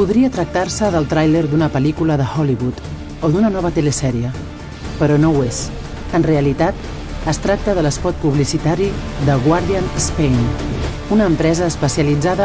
Podria tractar-se del tràiler d'una pel·lícula de Hollywood o d'una nova telesèrie, però no ho és. En realitat, es tracta de l'espot publicitari de Guardian Spain, una empresa especialitzada